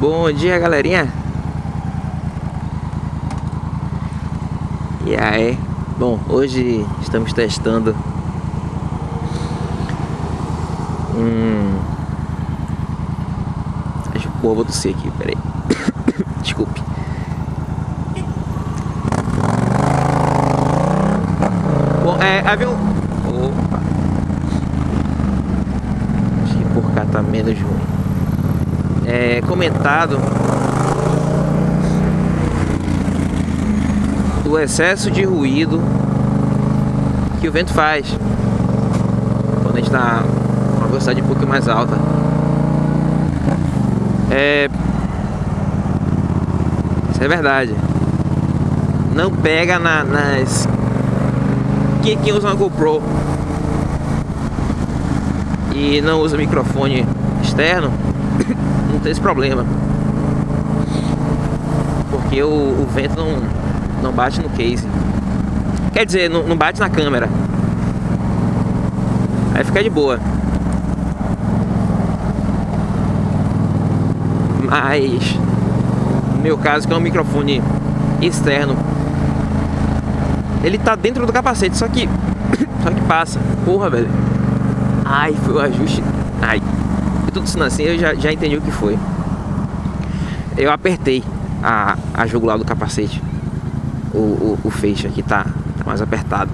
Bom dia, galerinha. E aí? Bom, hoje estamos testando um... Pô, vou tossir aqui, peraí. Desculpe. Bom, é, um... Opa. Acho que por cá tá menos ruim. É, comentado do excesso de ruído que o vento faz quando a gente está uma velocidade um pouco mais alta. É... Isso é verdade. Não pega na, nas... Quem, quem usa uma GoPro e não usa microfone externo, não tem esse problema. Porque o, o vento não, não bate no case. Quer dizer, não, não bate na câmera. Aí fica de boa. Mas no meu caso que é um microfone externo Ele tá dentro do capacete, só que Só que passa Porra, velho Ai, foi o ajuste Ai tudo isso assim, eu já, já entendi o que foi Eu apertei a, a jugular do capacete O, o, o feixe aqui tá, tá mais apertado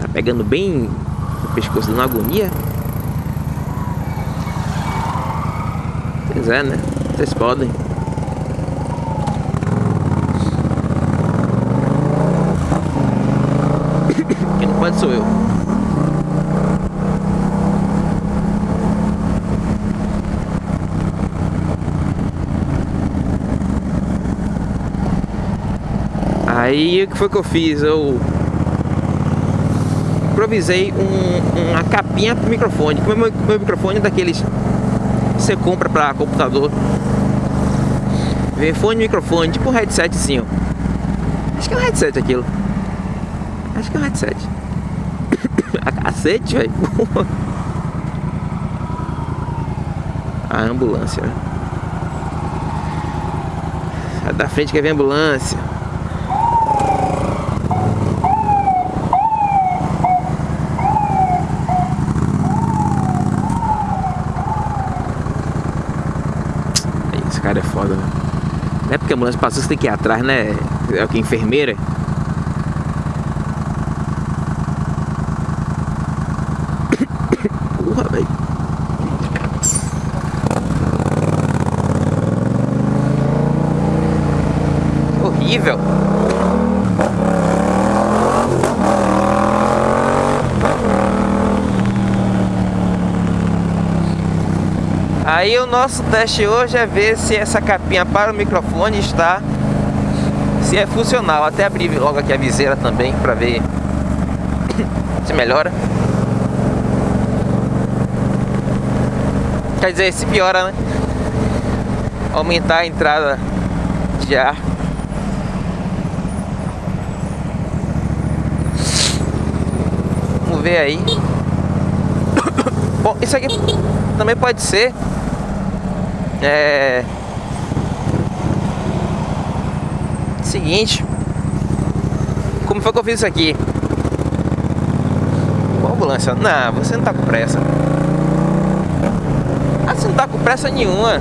Tá pegando bem no pescoço dando agonia quiser, né? Vocês podem. Quem não pode sou eu. Aí o que foi que eu fiz? Eu improvisei um, uma capinha pro microfone. Como meu, meu microfone é daqueles você compra para computador. Vem fone microfone, tipo um headsetzinho. Acho que é um headset aquilo. Acho que é um headset. A cacete, velho. A ambulância. Sai da frente que vem a ambulância. Cara é foda, né? Não é porque a ambulância passou, você tem que ir atrás, né? É o que enfermeira. Porra, velho. Horrível. Aí o nosso teste hoje é ver se essa capinha para o microfone está se é funcional. Até abrir logo aqui a viseira também para ver se melhora. Quer dizer, se piora, né? Aumentar a entrada de ar. Vamos ver aí. Bom, isso aqui também pode ser é... Seguinte Como foi que eu fiz isso aqui? Qual ambulância? Não, você não tá com pressa Ah, você não tá com pressa nenhuma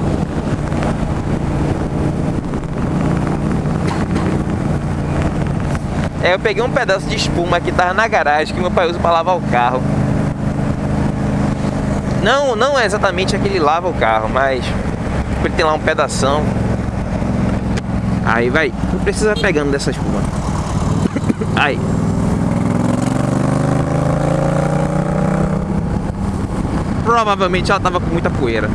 É, eu peguei um pedaço de espuma que tava na garagem que meu pai usa para lavar o carro. Não, não é exatamente aquele lava o carro, mas ele tem lá um pedação. Aí vai, não precisa pegando dessa espuma. Aí. Provavelmente ela tava com muita poeira.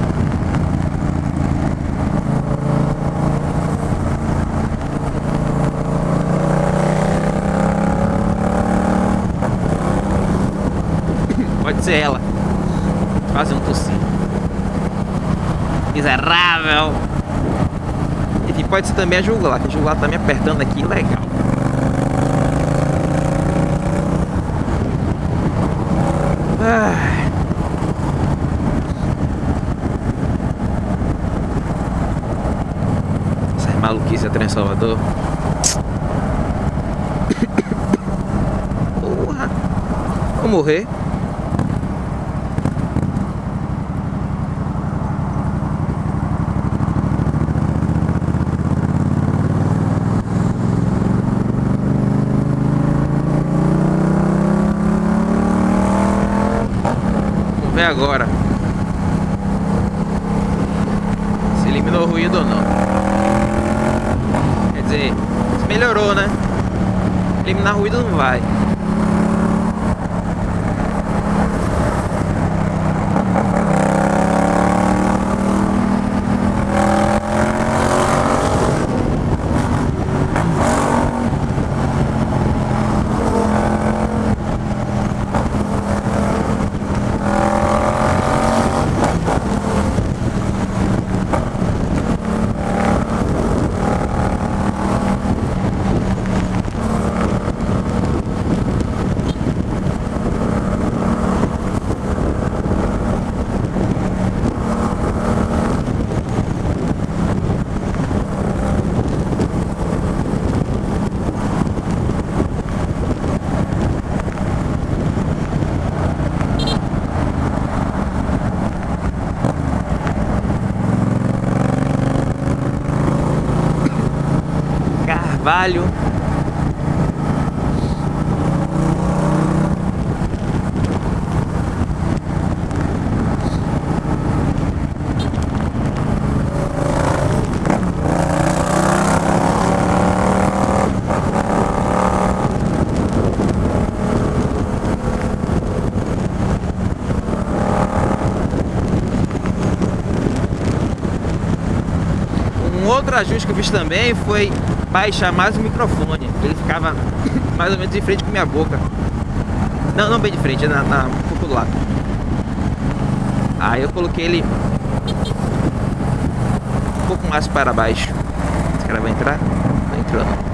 Pode ser ela. Quase um tossir miserável. Enfim, pode ser também a jugular, que a jugular tá me apertando aqui, legal. maluquice a trem Salvador. Porra! Vou morrer. Ver agora. Se eliminou o ruído ou não. Quer dizer, melhorou, né? Eliminar ruído não vai. Um outro ajuste que eu fiz também foi baixar mais o microfone. Ele ficava mais ou menos de frente com minha boca. Não, não bem de frente, na, na, um pouco do lado. Aí eu coloquei ele um pouco mais para baixo. Esse cara vai entrar? Não entrou não.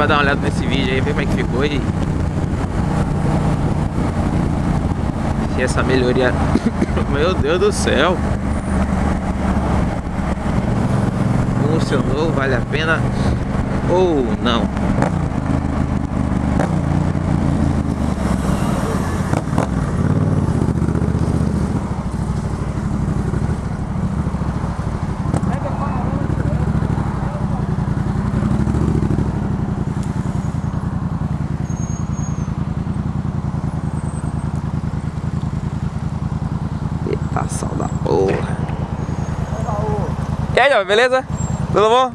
Bom, depois a gente vai dar uma olhada nesse vídeo aí, ver como é que ficou e... Se essa melhoria... Meu Deus do céu! Funcionou, vale a pena ou não? Eita, sal da porra. Beleza? Tudo bom?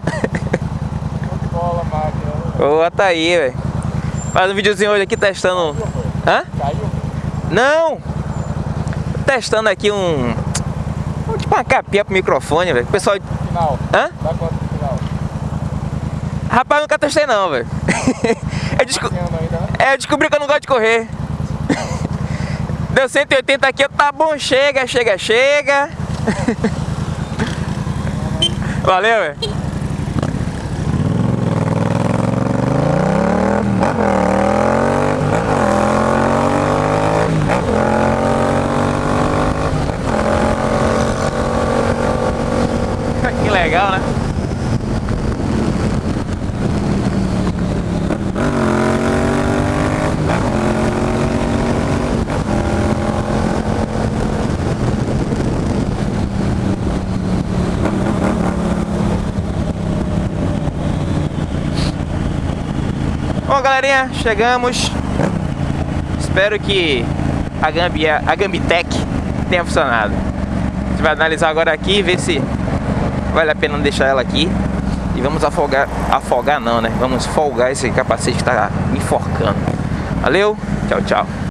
bola, máquina. Boa, tá aí, velho. Faz um videozinho hoje aqui testando. Hã? Caiu? Não! Testando aqui um. tipo uma capinha pro microfone, velho. O pessoal. Final. Hã? Dá quanto no final? Rapaz, eu nunca testei não, velho. eu, desco... É, eu descobri que eu não gosto de correr. Deu 180 aqui, tá bom, chega, chega, chega. Valeu, velho. Que legal, né? Bom, galerinha, chegamos. Espero que a Gambia, a Gambitec tenha funcionado. A gente vai analisar agora aqui e ver se vale a pena deixar ela aqui. E vamos afogar, afogar não, né? Vamos folgar esse capacete que tá enforcando. Valeu, tchau, tchau.